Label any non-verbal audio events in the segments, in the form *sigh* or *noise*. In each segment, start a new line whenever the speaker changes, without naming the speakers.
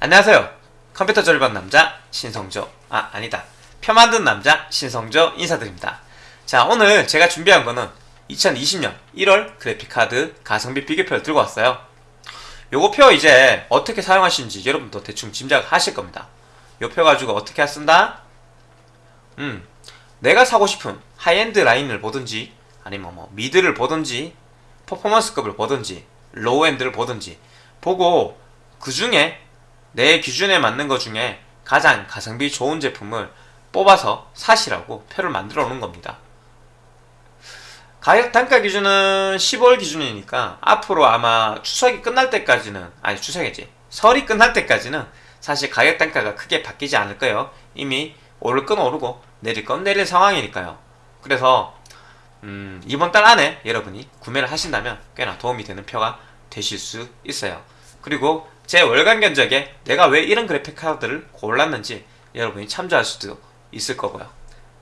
안녕하세요. 컴퓨터 조립한 남자 신성조 아 아니다 표 만든 남자 신성조 인사드립니다. 자 오늘 제가 준비한 거는 2020년 1월 그래픽카드 가성비 비교표를 들고 왔어요. 요거 표 이제 어떻게 사용하시는지 여러분도 대충 짐작하실 겁니다. 요 표 가지고 어떻게 쓴다? 음 내가 사고 싶은 하이엔드 라인을 보든지 아니면 뭐 mid를 보든지 퍼포먼스급을 보든지 low-end를 보든지 보고 그 중에 내 기준에 맞는 것 중에 가장 가성비 좋은 제품을 뽑아서 사시라고 표를 만들어 놓은 겁니다. 가격 단가 기준은 10월 기준이니까 앞으로 아마 추석이 끝날 때까지는 아니 추석이지 설이 끝날 때까지는 사실 가격 단가가 크게 바뀌지 않을 거예요. 이미 오를 건 오르고 내릴 건 내릴 상황이니까요. 그래서 음, 이번 달 안에 여러분이 구매를 하신다면 꽤나 도움이 되는 표가 되실 수 있어요. 그리고 제 월간 견적에 내가 왜 이런 그래픽 카드를 골랐는지 여러분이 참조할 수도 있을 거고요.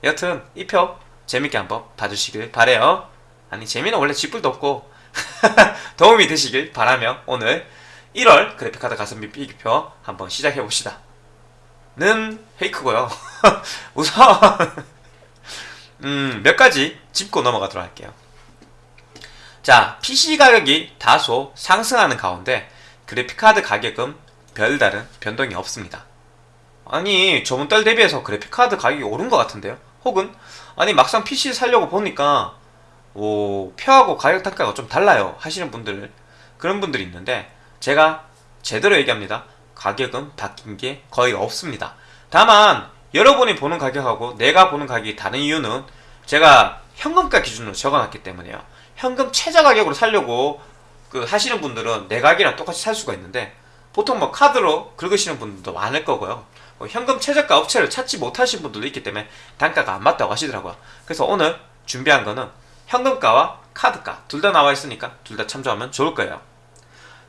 여튼 이 표 재밌게 한번 봐주시길 바래요. 아니 재미는 원래 쥐뿔도 없고 *laughs* 도움이 되시길 바라며 오늘 1월 그래픽카드 가성비 비교표 한번 시작해 봅시다. 는 페이크고요. *laughs* 우선 *laughs* 음, 몇 가지 짚고 넘어가도록 할게요. 자, PC 가격이 다소 상승하는 가운데 그래픽카드 가격은 별다른 변동이 없습니다. 아니 저번 달 대비해서 그래픽카드 가격이 오른 것 같은데요? 혹은 아니 막상 PC 살려고 보니까 오, 표하고 가격 단가가 좀 달라요 하시는 분들 그런 분들이 있는데 제가 제대로 얘기합니다. 가격은 바뀐 게 거의 없습니다. 다만 여러분이 보는 가격하고 내가 보는 가격이 다른 이유는 제가 현금가 기준으로 적어놨기 때문에요. 현금 최저 가격으로 살려고 그 하시는 분들은 내 가격이랑 똑같이 살 수가 있는데 보통 뭐 카드로 긁으시는 분들도 많을 거고요. 뭐 현금 최저가 업체를 찾지 못하신 분들도 있기 때문에 단가가 안 맞다고 하시더라고요. 그래서 오늘 준비한 거는 현금가와 카드가 둘 다 나와 있으니까 둘 다 참조하면 좋을 거예요.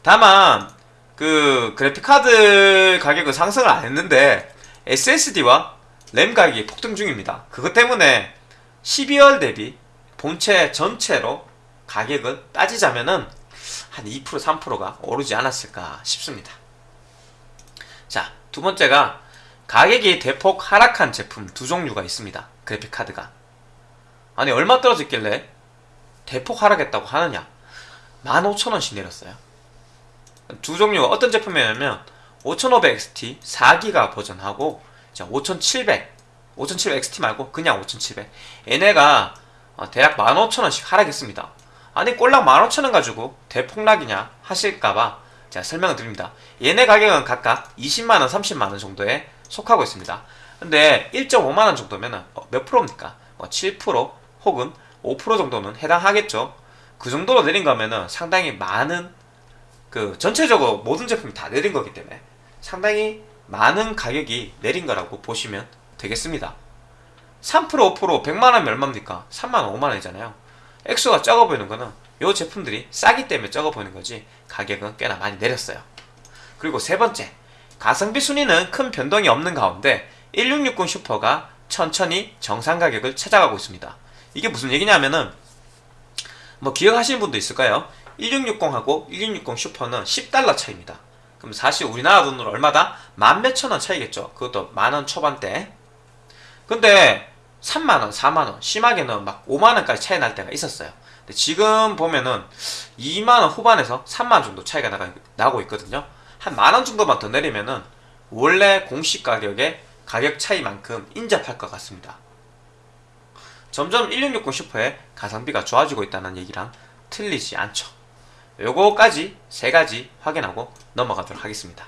다만 그 그래픽카드 가격은 상승을 안 했는데 SSD와 램 가격이 폭등 중입니다. 그것 때문에 12월 대비 본체 전체로 가격을 따지자면은 한 2% 3%가 오르지 않았을까 싶습니다. 자, 두 번째가 가격이 대폭 하락한 제품 두 종류가 있습니다. 그래픽 카드가. 아니 얼마 떨어졌길래 대폭 하락했다고 하느냐? 15,000원씩 내렸어요. 두 종류가 어떤 제품이냐면 5500XT 4기가 버전하고 5700 5700XT 말고 그냥 5700 얘네가 어, 대략 15,000원씩 하락했습니다. 아니 꼴랑 15,000원 가지고 대폭락이냐 하실까봐 제가 설명을 드립니다. 얘네 가격은 각각 20만원, 30만원 정도에 속하고 있습니다. 근데 1.5만원 정도면 어, 몇 프로입니까? 7%뭐 혹은 5% 정도는 해당하겠죠. 그 정도로 내린 거면은 상당히 많은 그 전체적으로 모든 제품이 다 내린 거기 때문에 상당히 많은 가격이 내린 거라고 보시면 되겠습니다. 3% 5% 100만원 얼마입니까? 3만원 5만원이잖아요. 액수가 적어 보이는 거는 이 제품들이 싸기 때문에 적어 보이는 거지 가격은 꽤나 많이 내렸어요. 그리고 세 번째 가성비 순위는 큰 변동이 없는 가운데 1660 슈퍼가 천천히 정상 가격을 찾아가고 있습니다. 이게 무슨 얘기냐면은 뭐 기억하시는 분도 있을까요? 1660하고 1660 슈퍼는 10달러 차이입니다. 그럼 사실 우리나라 돈으로 얼마다? 만 몇천 원 차이겠죠. 그것도 만 원 초반대. 근데 3만원, 4만원, 심하게는 막 5만원까지 차이 날 때가 있었어요. 근데 지금 보면은 2만원 후반에서 3만원 정도 차이가 나가, 나고 있거든요. 한 만원 정도만 더 내리면은 원래 공식 가격의 가격 차이만큼 인접할 것 같습니다. 점점 1660 슈퍼의 가성비가 좋아지고 있다는 얘기랑 틀리지 않죠. 요거까지 세 가지 확인하고 넘어가도록 하겠습니다.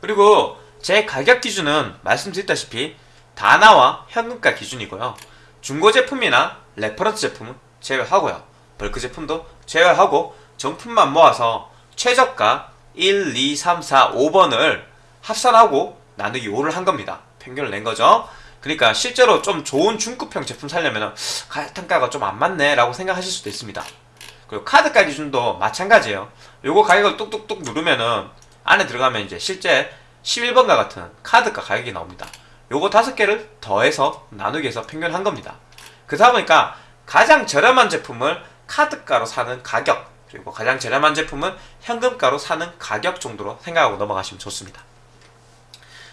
그리고 제 가격 기준은 말씀드렸다시피 다나와 현금가 기준이고요. 중고 제품이나 reference 제품은 제외하고요. 벌크 제품도 제외하고 정품만 모아서 최저가 1, 2, 3, 4, 5번을 합산하고 나누기 5를 한 겁니다. 평균을 낸 거죠. 그러니까 실제로 좀 좋은 중급형 제품 살려면 단가가 좀 안 맞네 라고 생각하실 수도 있습니다. 그리고 카드가 기준도 마찬가지예요. 요거 가격을 뚝뚝뚝 누르면은 안에 들어가면 이제 실제 11번과 같은 카드가 가격이 나옵니다. 요거 다섯 개를 더해서 나누기 해서 평균한 겁니다. 그러다 보니까 가장 저렴한 제품을 카드가로 사는 가격 그리고 가장 저렴한 제품은 현금가로 사는 가격 정도로 생각하고 넘어가시면 좋습니다.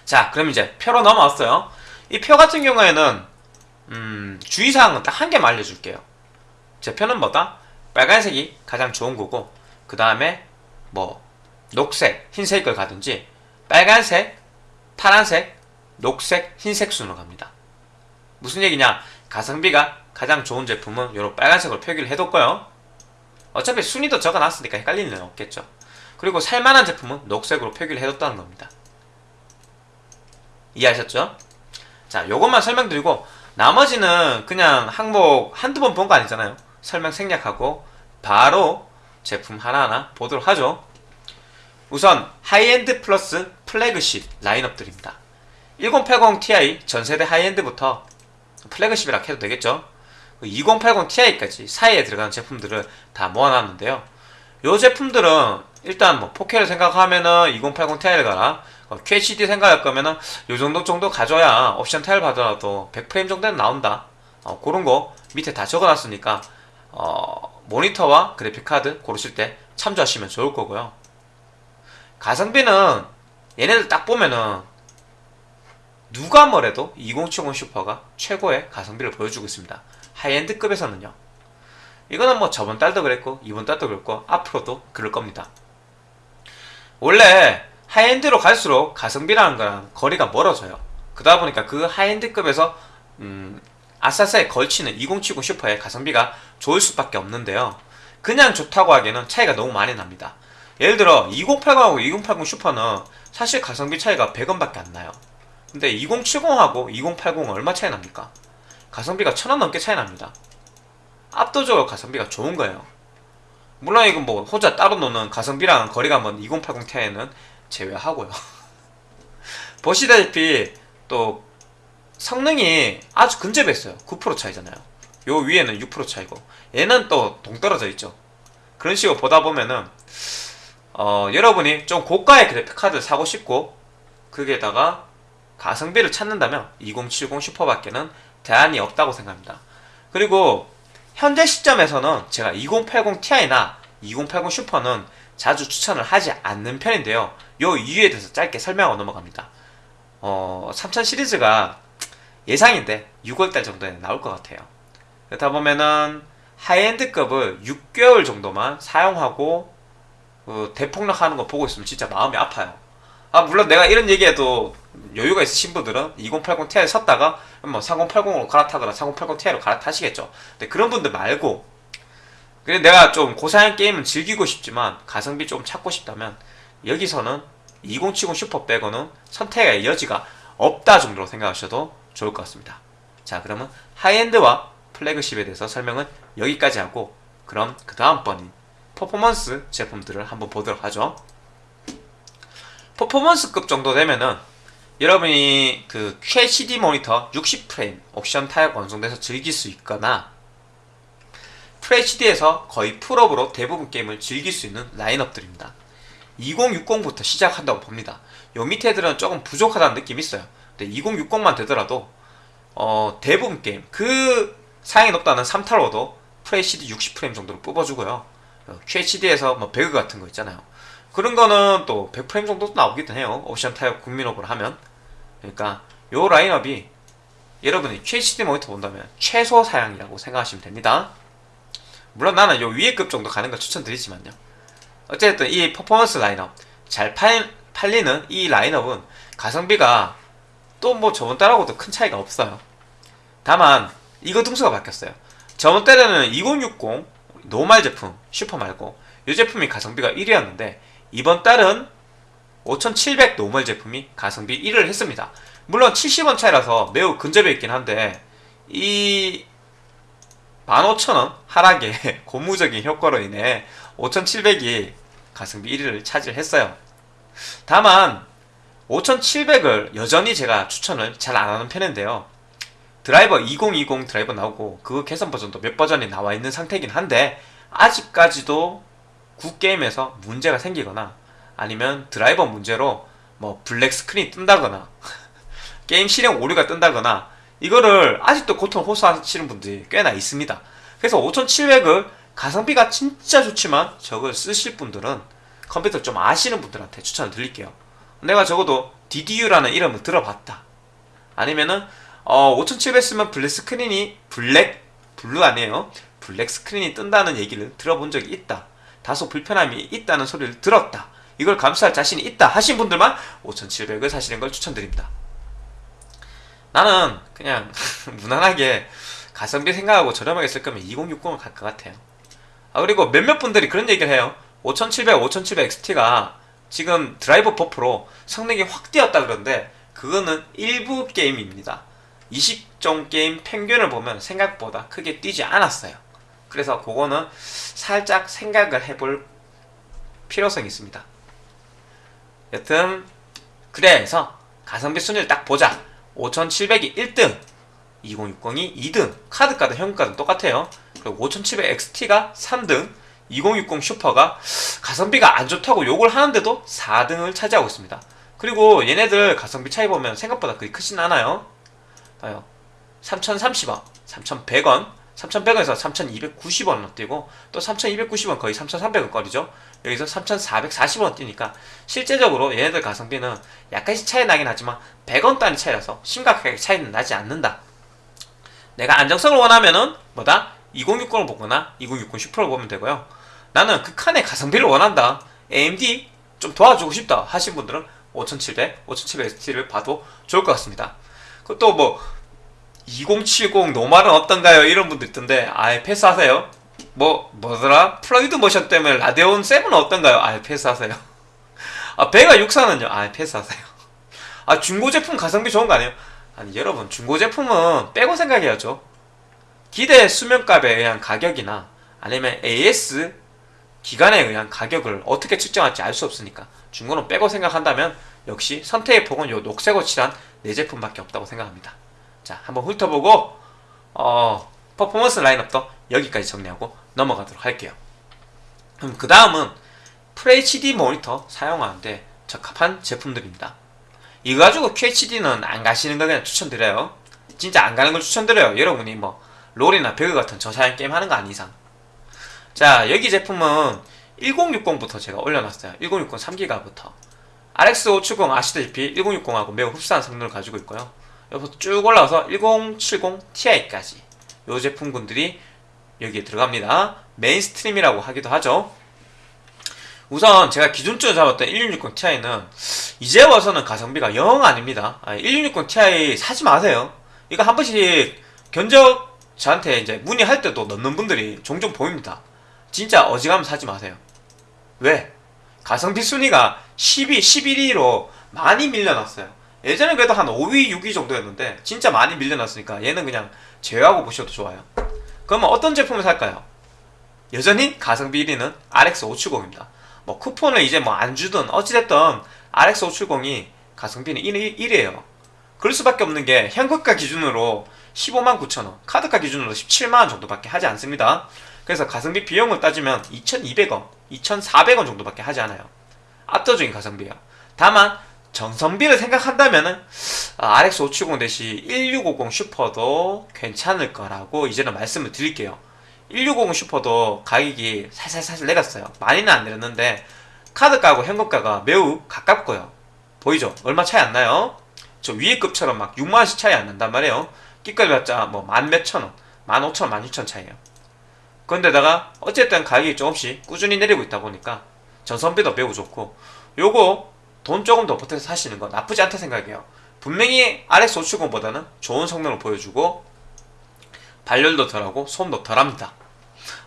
자, 그럼 이제 표로 넘어왔어요. 이 표 같은 경우에는 음, 주의사항은 딱 한 개만 알려줄게요. 제 표는 뭐다? 빨간색이 가장 좋은 거고 그 다음에 뭐 녹색, 흰색을 가든지 빨간색, 파란색, 녹색, 흰색 순으로 갑니다. 무슨 얘기냐? 가성비가 가장 좋은 제품은 요런 빨간색으로 표기를 해뒀고요. 어차피 순위도 적어놨으니까 헷갈리는 일 없겠죠. 그리고 살만한 제품은 녹색으로 표기를 해뒀다는 겁니다. 이해하셨죠? 자, 요것만 설명드리고 나머지는 그냥 항목 한두 번 본 거 아니잖아요. 설명 생략하고 바로 제품 하나하나 보도록 하죠. 우선 하이엔드 플러스 플래그십 라인업들입니다. 1080 Ti 전세대 high-end부터 플래그십이라 해도 되겠죠. 2080 Ti까지 사이에 들어가는 제품들을 다 모아놨는데요. 이 제품들은 일단 뭐 4K를 생각하면은 2080 Ti를 가라. 어, QHD 생각할 거면은 요 정도 정도 가져야 옵션 타협 봐도 100프레임 정도는 나온다. 어, 그런 거 밑에 다 적어놨으니까 어, 모니터와 그래픽카드 고르실 때 참조하시면 좋을 거고요. 가성비는 얘네들 딱 보면은 누가 뭐래도 2070 슈퍼가 최고의 가성비를 보여주고 있습니다. high-end급에서는요. 이거는 뭐 저번 달도 그랬고 이번 달도 그랬고 앞으로도 그럴 겁니다. 원래 high-end로 갈수록 가성비라는 거랑 거리가 멀어져요. 그러다 보니까 그 high-end급에서 음, 아싸스에 걸치는 2070 슈퍼의 가성비가 좋을 수밖에 없는데요. 그냥 좋다고 하기에는 차이가 너무 많이 납니다. 예를 들어 2080하고 2080 슈퍼는 사실 가성비 차이가 100원밖에 안 나요. 근데 2070하고 2080은 얼마 차이 납니까? 가성비가 1000원 넘게 차이 납니다. 압도적으로 가성비가 좋은 거예요. 물론 이건 뭐 혼자 따로 노는 가성비랑 거리가 먼 2080 Ti는 제외하고요. *laughs* 보시다시피 또 성능이 아주 근접했어요. 9% 차이잖아요. 요 위에는 6% 차이고 얘는 또 동떨어져 있죠. 그런 식으로 보다 보면은 어, 여러분이 좀 고가의 그래픽 카드를 사고 싶고 거기에다가 가성비를 찾는다면 2070 슈퍼밖에는 대안이 없다고 생각합니다. 그리고 현재 시점에서는 제가 2080 Ti나 2080 슈퍼는 자주 추천을 하지 않는 편인데요. 요 이유에 대해서 짧게 설명하고 넘어갑니다. 어, 3000 시리즈가 예상인데 6월달 정도에 나올 것 같아요. 그렇다 보면은 하이엔드급을 6개월 정도만 사용하고 그 대폭락하는 거 보고 있으면 진짜 마음이 아파요. 아 물론 내가 이런 얘기해도 여유가 있으신 분들은 2080 Ti를 샀다가 뭐 3080으로 갈아타거나 3080 Ti로 갈아타시겠죠. 근데 그런 분들 말고 그래 내가 좀 고사양 게임을 즐기고 싶지만 가성비 좀 찾고 싶다면 여기서는 2070 슈퍼 빼고는 선택의 여지가 없다 정도로 생각하셔도 좋을 것 같습니다. 자 그러면 high-end와 flagship에 대해서 설명은 여기까지 하고 그럼 그 다음번인 퍼포먼스 제품들을 한번 보도록 하죠. 퍼포먼스급 정도 되면은 여러분이 그 QHD 모니터 60프레임 옵션 타협 완성돼서 즐길 수 있거나 FHD에서 거의 풀옵으로 대부분 게임을 즐길 수 있는 라인업들입니다. 2060부터 시작한다고 봅니다. 요 밑에들은 조금 부족하다는 느낌이 있어요. 근데 2060만 되더라도 어, 대부분 게임 그 사양이 높다는 3타로도 FHD 60프레임 정도로 뽑아주고요. 어, QHD에서 뭐 배그 같은 거 있잖아요. 그런 거는 또 100프레임 정도 나오기도 해요. 옵션 타협 국민옵으로 하면. 그러니까 요 라인업이 여러분이 QHD 모니터 본다면 최소 사양이라고 생각하시면 됩니다. 물론 나는 요 위에 급 정도 가는 걸 추천드리지만요. 어쨌든 이 퍼포먼스 라인업 잘 팔, 팔리는 이 라인업은 가성비가 또 뭐 저번 달하고도 큰 차이가 없어요. 다만 이거 등수가 바뀌었어요. 저번 달에는 2060 normal 제품 슈퍼 말고 이 제품이 가성비가 1위였는데 이번 달은 5700 normal 제품이 가성비 1위를 했습니다. 물론 70원 차이라서 매우 근접해 있긴 한데 이 15,000원 하락의 *laughs* 고무적인 효과로 인해 5,700이 가성비 1위를 차지했어요. 다만 5,700을 여전히 제가 추천을 잘 안하는 편인데요. 드라이버 2020 드라이버 나오고 그 개선 버전도 몇 버전이 나와 있는 상태이긴 한데 아직까지도 굿게임에서 문제가 생기거나 아니면 드라이버 문제로 뭐 블랙 스크린이 뜬다거나 *laughs* 게임 실행 오류가 뜬다거나 이거를 아직도 고통 호소하시는 분들이 꽤나 있습니다. 그래서 5700을 가성비가 진짜 좋지만 저걸 쓰실 분들은 컴퓨터 좀 아시는 분들한테 추천을 드릴게요. 내가 적어도 DDU라는 이름을 들어봤다. 아니면은 어, 5700 쓰면 블랙 스크린이 블랙 블루 아니에요. 블랙 스크린이 뜬다는 얘기를 들어본 적이 있다. 다소 불편함이 있다는 소리를 들었다. 이걸 감수할 자신이 있다 하신 분들만 5700을 사시는 걸 추천드립니다. 나는 그냥 *laughs* 무난하게 가성비 생각하고 저렴하게 쓸 거면 2060을 갈 것 같아요. 아 그리고 몇몇 분들이 그런 얘기를 해요. 5700, 5700 XT가 지금 드라이버 버프로 성능이 확 뛰었다 그러는데 그거는 일부 게임입니다. 20종 게임 평균을 보면 생각보다 크게 뛰지 않았어요. 그래서 그거는 살짝 생각을 해볼 필요성이 있습니다. 여튼 그래서 가성비 순위를 딱 보자. 5700이 1등, 2060이 2등, 카드가든 현금가든 똑같아요. 그리고 5700XT가 3등, 2060 슈퍼가 가성비가 안 좋다고 욕을 하는데도 4등을 차지하고 있습니다. 그리고 얘네들 가성비 차이 보면 생각보다 그리 크진 않아요. 봐요. 3,030원, 3,100원, 3,100원에서 3,290원으로 뛰고 또 3,290원 거의 3,300원 거리죠. 여기서 3,440원 뛰니까 실제적으로 얘네들 가성비는 약간씩 차이 나긴 하지만 100원 단위 차이라서 심각하게 차이는 나지 않는다. 내가 안정성을 원하면은 뭐다? 2060을 보거나 2060 슈퍼를 보면 되고요. 나는 극한의 가성비를 원한다. AMD 좀 도와주고 싶다 하신 분들은 5700, 5700 ST를 봐도 좋을 것 같습니다. 그것도 뭐 2070 노말은 어떤가요? 이런 분들 있던데 아예 패스하세요. 뭐 뭐더라? Fluid Motion 때문에 Radeon 7은 어떤가요? 아예 패스하세요. *laughs* 아 Vega 64는요? 아예 패스하세요. 아 중고 제품 가성비 좋은 거 아니에요? 아니 여러분 중고 제품은 빼고 생각해야죠. 기대 수명값에 의한 가격이나 아니면 AS 기간에 의한 가격을 어떻게 측정할지 알 수 없으니까 중고는 빼고 생각한다면 역시 선택의 폭은 요 녹색으로 칠한 네 제품밖에 없다고 생각합니다. 자 한번 훑어보고 어, 퍼포먼스 라인업도 여기까지 정리하고 넘어가도록 할게요. 그럼 그 다음은 FHD 모니터 사용하는데 적합한 제품들입니다. 이거 가지고 QHD는 안 가시는 거 그냥 추천드려요. 진짜 안 가는 걸 추천드려요. 여러분이 뭐 롤이나 배그 같은 저사양 게임 하는 거 아닌 이상. 자 여기 제품은 1060부터 제가 올려놨어요. 1060 3기가부터. RX 570 아시다시피 1060하고 매우 흡사한 성능을 가지고 있고요. 여기서 쭉 올라와서 1070 Ti까지 이 제품군들이 여기에 들어갑니다. mainstream이라고 하기도 하죠. 우선 제가 기준적으로 잡았던 1660 Ti는 이제 와서는 가성비가 영 아닙니다. 1660 Ti 사지 마세요. 이거 한 번씩 견적 저한테 이제 문의할 때도 넣는 분들이 종종 보입니다. 진짜 어지간하면 사지 마세요. 왜? 가성비 순위가 12, 11위로 많이 밀려났어요. 예전에 그래도 한 5위, 6위 정도였는데 진짜 많이 밀려났으니까 얘는 그냥 제외하고 보셔도 좋아요. 그러면 어떤 제품을 살까요? 여전히 가성비 1위는 RX 570입니다. 뭐 쿠폰을 이제 뭐 안 주든 어찌됐든 RX 570이 가성비는 1위, 1위에요. 그럴 수밖에 없는 게 현금가 기준으로 15만 9천원, 카드가 기준으로 17만원 정도밖에 하지 않습니다. 그래서 가성비 비용을 따지면 2,200원, 2,400원 정도밖에 하지 않아요. 압도적인 가성비예요. 다만 정성비를 생각한다면은 RX 570 대시 1650 슈퍼도 괜찮을 거라고 이제는 말씀을 드릴게요. 1650 슈퍼도 가격이 살살살살 내렸어요. 많이는 안 내렸는데 카드가하고 현금가가 매우 가깝고요. 보이죠? 얼마 차이 안 나요? 저 위에 급처럼 막 6만원씩 차이 안 난단 말이에요. 끼까지 봤자 뭐 만 몇천원, 만 오천원, 만 육천 차이에요. 그런데다가 어쨌든 가격이 조금씩 꾸준히 내리고 있다 보니까 전선비도 매우 좋고 요거 돈 조금 더 보태서 사시는 거 나쁘지 않다 생각해요. 분명히 RX 570보다는 좋은 성능을 보여주고 발열도 덜하고 소음도 덜합니다.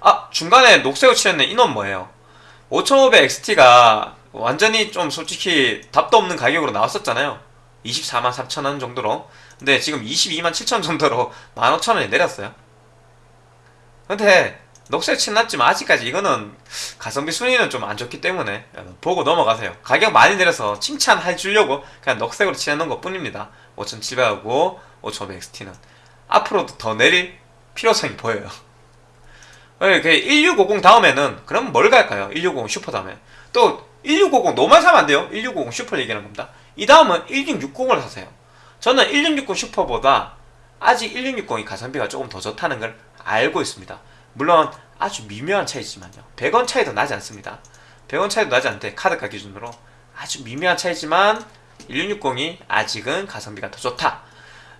아 중간에 녹색으로 칠했는 인원 뭐예요? 5500 XT가 완전히 좀 솔직히 답도 없는 가격으로 나왔었잖아요. 24만 3천원 정도로 근데 지금 22만 7천 정도로 *laughs* 15,000원이 내렸어요. 근데 녹색 칠났지만 아직까지 이거는 가성비 순위는 좀 안 좋기 때문에 보고 넘어가세요. 가격 많이 내려서 칭찬해 주려고 그냥 녹색으로 칠해놓은 것 뿐입니다. 5700하고 5500XT는 앞으로도 더 내릴 필요성이 보여요. *laughs* 1650 다음에는 그럼 뭘 갈까요? 1650 슈퍼 다음에 또 1650 normal 사면 안 돼요. 1650 슈퍼 얘기하는 겁니다. 이 다음은 1660을 사세요. 저는 1660 슈퍼보다 아직 1660이 가성비가 조금 더 좋다는 걸 알고 있습니다. 물론 아주 미묘한 차이지만요. 100원 차이도 나지 않습니다. 100원 차이도 나지 않는데 카드가 기준으로. 아주 미묘한 차이지만 1660이 아직은 가성비가 더 좋다.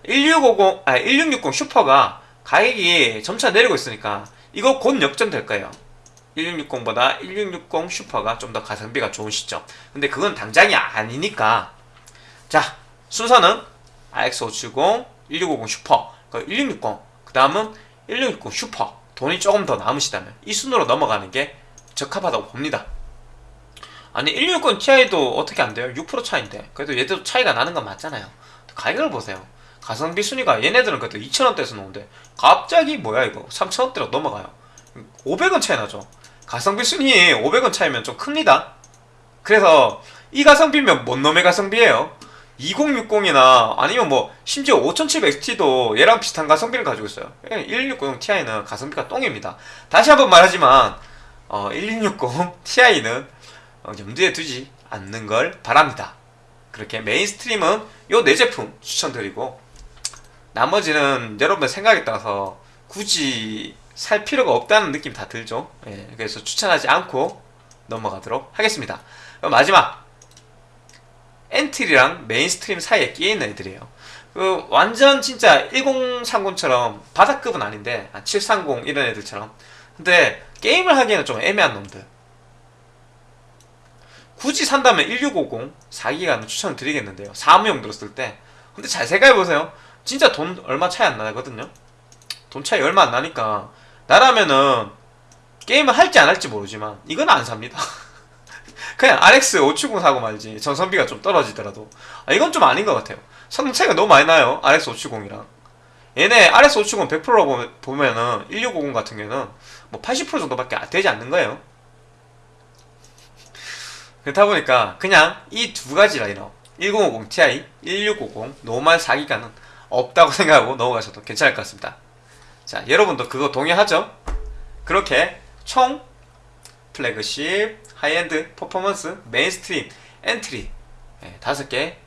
1650, 아 1660 슈퍼가 가격이 점차 내리고 있으니까 이거 곧 역전될 거예요. 1660보다 1660 슈퍼가 좀 더 가성비가 좋은 시점. 근데 그건 당장이 아니니까. 자 순서는 RX570, 1650 슈퍼, 1660, 그 다음은 1660 슈퍼 돈이 조금 더 남으시다면 이 순으로 넘어가는 게 적합하다고 봅니다. 아니 1660 Ti도 어떻게 안 돼요? 6% 차인데. 그래도 얘들도 차이가 나는 건 맞잖아요. 가격을 보세요. 가성비 순위가 얘네들은 그래도 2,000원대에서 나오는데 갑자기 뭐야 이거? 3,000원대로 넘어가요. 500원 차이 나죠. 가성비 순위 500원 차이면 좀 큽니다. 그래서 이 가성비면 뭔 놈의 가성비예요 2060이나 아니면 뭐 심지어 5700XT도 얘랑 비슷한 가성비를 가지고 있어요. 1660 Ti는 가성비가 똥입니다. 다시 한번 말하지만 어, 1660 *laughs* Ti는 어, 염두에 두지 않는 걸 바랍니다. 그렇게 mainstream은 요 네 제품 추천드리고 나머지는 여러분 생각에 따라서 굳이 살 필요가 없다는 느낌 다 들죠? 예, 그래서 추천하지 않고 넘어가도록 하겠습니다. 마지막 entry랑 mainstream 사이에 끼어있는 애들이에요. 그 완전 진짜 1030처럼 바닥급은 아닌데 730 이런 애들처럼. 근데 게임을 하기에는 좀 애매한 놈들. 굳이 산다면 1650 4기가는 추천드리겠는데요. 사무용 들었을 때. 근데 잘 생각해보세요. 진짜 돈 얼마 차이 안 나거든요. 돈 차이 얼마 안 나니까 나라면은 게임을 할지 안 할지 모르지만 이건 안 삽니다 *laughs* 그냥 RX 570 사고 말지. 전선비가 좀 떨어지더라도. 아, 이건 좀 아닌 것 같아요. 성능 차이가 너무 많이 나요 RX 570이랑. 얘네 RX 570 100%로 보면은 1650 같은 경우는 뭐 80% 정도밖에 되지 않는 거예요. 그렇다 보니까 그냥 이 두 가지 라인업 1050 Ti, 1650 normal 4기가는 없다고 *laughs* 생각하고 넘어가셔도 괜찮을 것 같습니다. 자 여러분도 그거 동의하죠? 그렇게 총 flagship, high-end, performance, mainstream, entry. 네, 다섯 개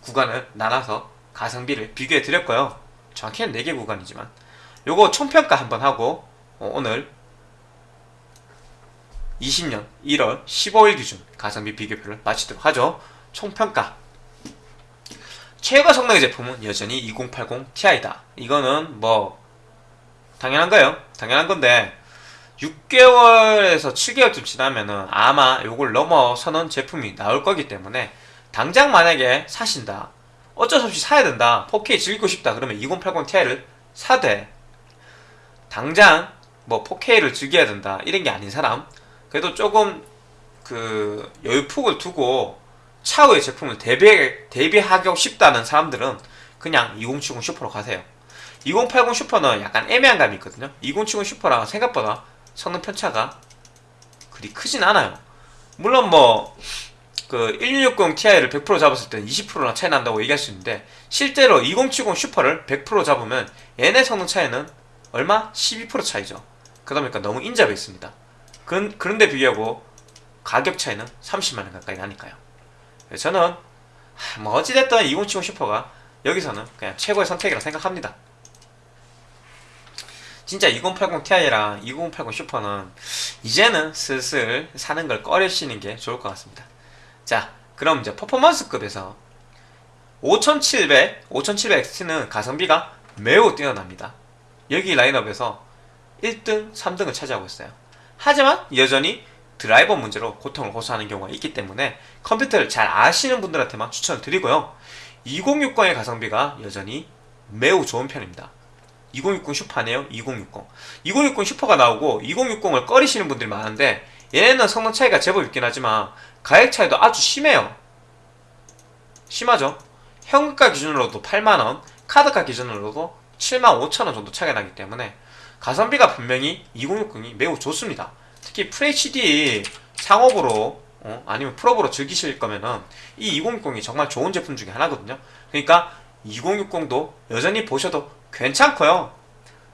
구간을 나눠서 가성비를 비교해 드렸고요. 정확히는 4개 구간이지만. 요거 총평가 한번 하고 어, 오늘 20년 1월 15일 기준 가성비 비교표를 마치도록 하죠. 총평가. 최고 성능의 제품은 여전히 2080 Ti다. 이거는 뭐 당연한 거예요. 당연한 건데 6개월에서 7개월쯤 지나면은 아마 요걸 넘어서는 제품이 나올 거기 때문에 당장 만약에 사신다 어쩔 수 없이 사야 된다 4K 즐기고 싶다 그러면 2080 Ti를 사되 당장 뭐 4K를 즐겨야 된다 이런 게 아닌 사람 그래도 조금 그 여유폭을 두고 차후의 제품을 대비, 대비하고 싶다는 사람들은 그냥 2070 슈퍼로 가세요. 2080 슈퍼는 약간 애매한 감이 있거든요. 2070 슈퍼랑 생각보다 성능 편차가 그리 크진 않아요. 물론 뭐 그 1660 Ti를 100% 잡았을 때는 20%나 차이 난다고 얘기할 수 있는데 실제로 2070 Super를 100% 잡으면 얘네 성능 차이는 얼마? 12% 차이죠. 그러다 보니까 너무 인접해 있습니다. 그런, 그런데 비교하고 가격 차이는 30만원 가까이 나니까요. 저는 뭐 어찌됐든 2070 Super가 여기서는 그냥 최고의 선택이라고 생각합니다 진짜 2080 Ti랑 2080 슈퍼는 이제는 슬슬 사는 걸 꺼려시는 게 좋을 것 같습니다. 자 그럼 이제 퍼포먼스급에서 5700, 5700XT는 가성비가 매우 뛰어납니다. 여기 라인업에서 1등, 3등을 차지하고 있어요. 하지만 여전히 드라이버 문제로 고통을 호소하는 경우가 있기 때문에 컴퓨터를 잘 아시는 분들한테만 추천을 드리고요. 2060의 가성비가 여전히 매우 좋은 편입니다 2060 Super네요. 2060 2060 Super가 나오고 2060을 꺼리시는 분들이 많은데 얘네는 성능 차이가 제법 있긴 하지만 가격 차이도 아주 심해요. 심하죠. 현금가 기준으로도 8만원 카드가 기준으로도 7만 5천원 정도 차이가 나기 때문에 가성비가 분명히 2060이 매우 좋습니다. 특히 FHD 상옵으로 어, 아니면 풀옵으로 즐기실 거면은 이 2060이 정말 좋은 제품 중에 하나거든요. 그러니까 2060도 여전히 보셔도 괜찮고요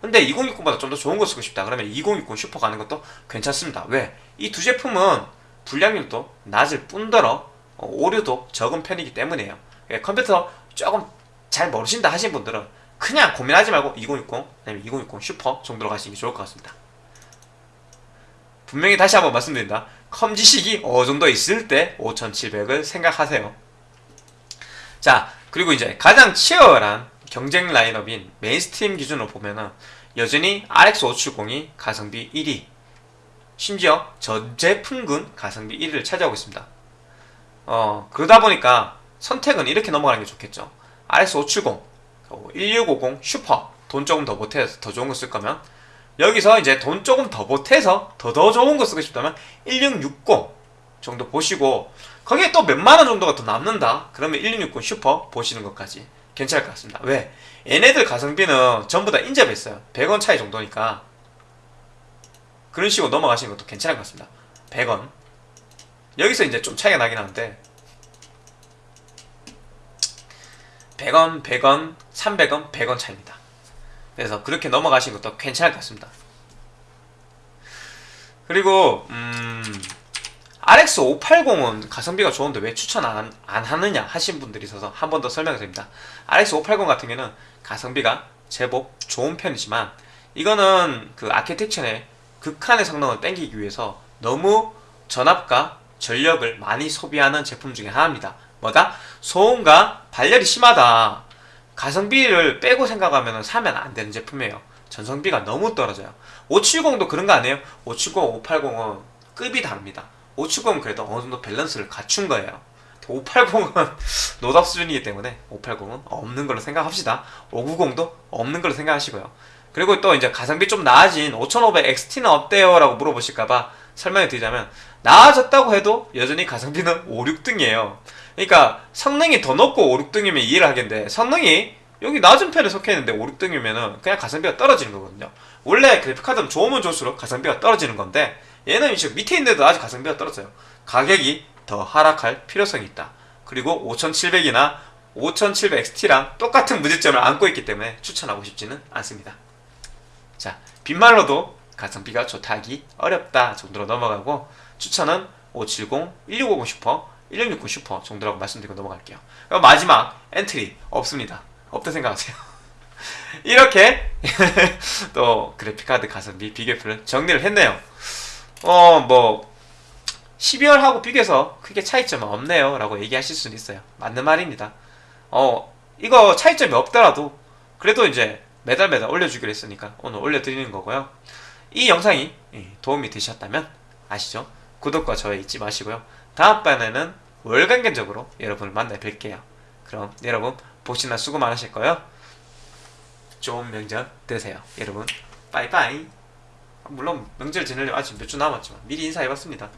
근데 2060보다 좀 더 좋은 거 쓰고 싶다 그러면 2060 슈퍼 가는 것도 괜찮습니다 왜? 이 두 제품은 불량률도 낮을 뿐더러 어, 오류도 적은 편이기 때문에요 예, 컴퓨터 조금 잘 모르신다 하신 분들은 그냥 고민하지 말고 2060 아니면 2060 슈퍼 정도로 가시는 게 좋을 것 같습니다 분명히 다시 한번 말씀드린다. 컴 지식이 어느 정도 있을 때 5,700을 생각하세요. 자, 그리고 이제 가장 치열한 경쟁 라인업인 mainstream 기준으로 보면은 여전히 RX570이 가성비 1위, 심지어 전 제품군 가성비 1위를 차지하고 있습니다. 어, 그러다 보니까 선택은 이렇게 넘어가는 게 좋겠죠. RX570, 1650 슈퍼, 돈 조금 더 보태서 더 좋은 거 쓸 거면 여기서 이제 돈 조금 더 보태서 더 더 좋은 거 쓰고 싶다면 1660 정도 보시고 거기에 또 몇만 원 정도가 더 남는다. 그러면 1660 슈퍼 보시는 것까지 괜찮을 것 같습니다. 왜? 얘네들 가성비는 전부 다 인접했어요. 100원 차이 정도니까 그런 식으로 넘어가시는 것도 괜찮을 것 같습니다. 100원 여기서 이제 좀 차이가 나긴 하는데 100원, 100원, 300원, 100원 차입니다. 그래서 그렇게 넘어가시는 것도 괜찮을 것 같습니다. 그리고 음, RX 580은 가성비가 좋은데 왜 추천 안, 안 하느냐 하신 분들이 있어서 한 번 더 설명을 드립니다. RX 580 같은 경우는 가성비가 제법 좋은 편이지만 이거는 그 아키텍처의 극한의 성능을 땡기기 위해서 너무 전압과 전력을 많이 소비하는 제품 중에 하나입니다. 뭐다? 소음과 발열이 심하다. 가성비를 빼고 생각하면 사면 안 되는 제품이에요. 전성비가 너무 떨어져요. 570도 그런 거 아니에요? 570, 580은 급이 다릅니다. 570은 그래도 어느 정도 밸런스를 갖춘 거예요. 580은 *laughs* 노답 수준이기 때문에 580은 없는 걸로 생각합시다. 590도 없는 걸로 생각하시고요. 그리고 또 이제 가성비 좀 나아진 5500 XT는 어때요? 라고 물어보실까봐 설명을 드리자면 나아졌다고 해도 여전히 가성비는 5, 6등이에요. 그러니까 성능이 더 높고 5, 6등이면 이해를 하겠는데 성능이 여기 낮은 편에 속해 있는데 5, 6등이면 은 그냥 가성비가 떨어지는 거거든요. 원래 그래픽카드는 좋으면 좋을수록 가성비가 떨어지는 건데 얘는 이제 밑에 있는데도 아직 가성비가 떨어져요. 가격이 더 하락할 필요성이 있다. 그리고 5700이나 5700 XT랑 똑같은 문제점을 안고 있기 때문에 추천하고 싶지는 않습니다. 자, 빈말로도 가성비가 좋다 하기 어렵다 정도로 넘어가고 추천은 570, 1650 슈퍼, 1660 슈퍼 정도라고 말씀드리고 넘어갈게요. 마지막 entry 없습니다. 없다 생각하세요. *laughs* 이렇게 *laughs* 또 그래픽카드 가성비 비교표를 정리를 했네요. 어, 뭐 12월하고 비교해서 크게 차이점은 없네요 라고 얘기하실 수는 있어요. 맞는 말입니다. 어, 이거 차이점이 없더라도 그래도 이제 매달 매달 올려주기로 했으니까 오늘 올려드리는 거고요. 이 영상이 예, 도움이 되셨다면 아시죠? 구독과 좋아요 잊지 마시고요. 다음번에는 월간견적으로 여러분을 만나 뵐게요. 그럼 여러분 복시나 수고 많으실 거예요. 좋은 명절 되세요. 여러분 빠이빠이. 물론 명절 지내려면 아직 몇 주 남았지만 미리 인사해봤습니다.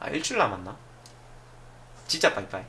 아 일주일 남았나? 진짜 빠이빠이.